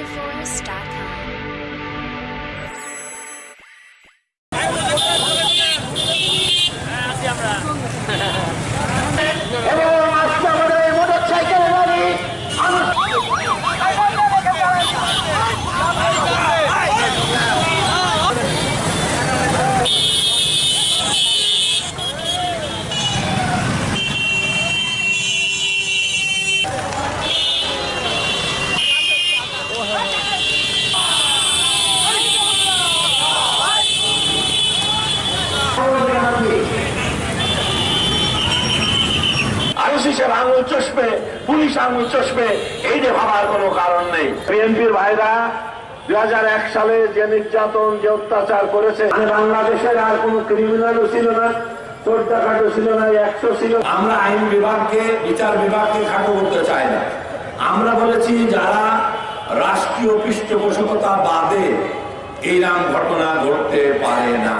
futureforest.com. com. আইসিসের আঙুল চষবে police আঙুল চষবে এইটা ভাবার কোনো কারণ নেই। বিএনপির ভাইরা দুই সালে যে নির্যাতন যে অত্যাচার করেছে বাংলাদেশের আর কোন ক্রিমিনালও ছিল না চোরটা খাটো ছিল না একশো ছিল। আমরা আইন বিভাগকে বিচার বিভাগকে খাটো করতে চাই না। আমরা বলেছি যারা রাষ্ট্রীয় পৃষ্ঠপোষকতা বাদে এইরকম ঘটনা ঘটতে পারে না।